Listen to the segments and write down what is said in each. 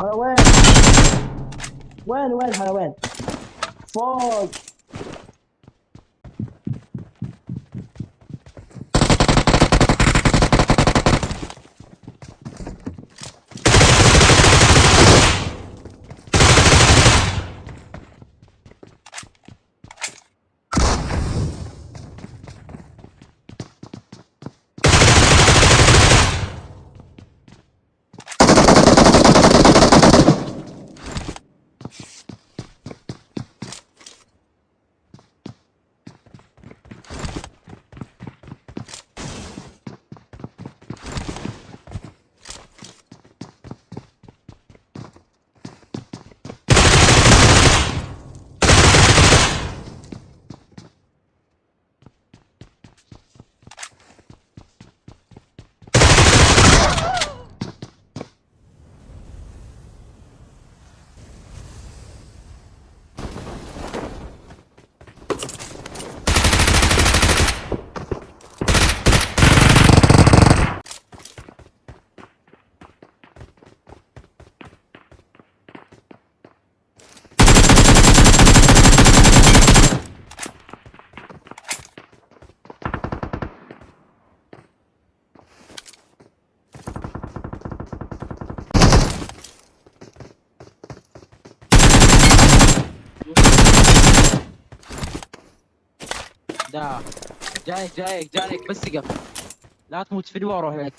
حلوان وين وين حلوان فوق. دا جايك جايك جايك بس اقف لا تموت في الورا هيك.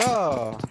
لا